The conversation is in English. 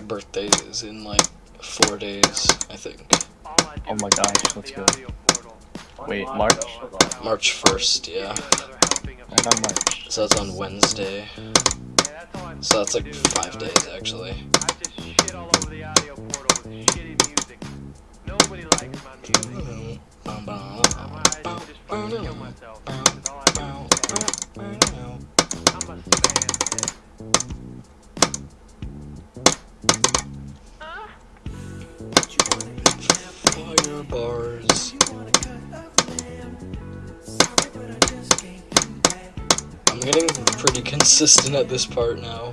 birthday is in like four days, I think. Oh my gosh, let's go. Wait, March? March 1st, yeah. I'm on March. So that's on Wednesday. So that's like five days actually. I just bars. I'm getting pretty consistent at this part now.